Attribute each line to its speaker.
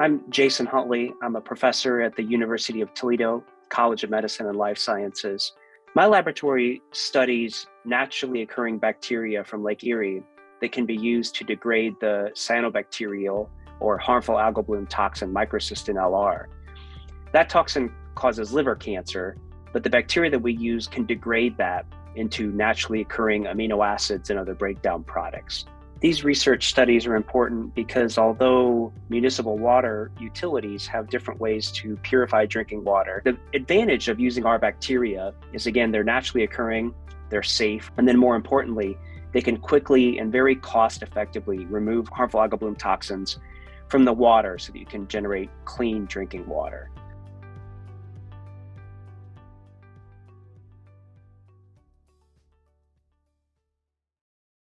Speaker 1: I'm Jason Huntley. I'm a professor at the University of Toledo College of Medicine and Life Sciences. My laboratory studies naturally occurring bacteria from Lake Erie that can be used to degrade the cyanobacterial or harmful algal bloom toxin microcystin LR. That toxin causes liver cancer, but the bacteria that we use can degrade that into naturally occurring amino acids and other breakdown products. These research studies are important because although municipal water utilities have different ways to purify drinking water, the advantage of using our bacteria is again, they're naturally occurring, they're safe, and then more importantly, they can quickly and very cost effectively remove harmful algal bloom toxins from the water so that you can generate clean drinking water.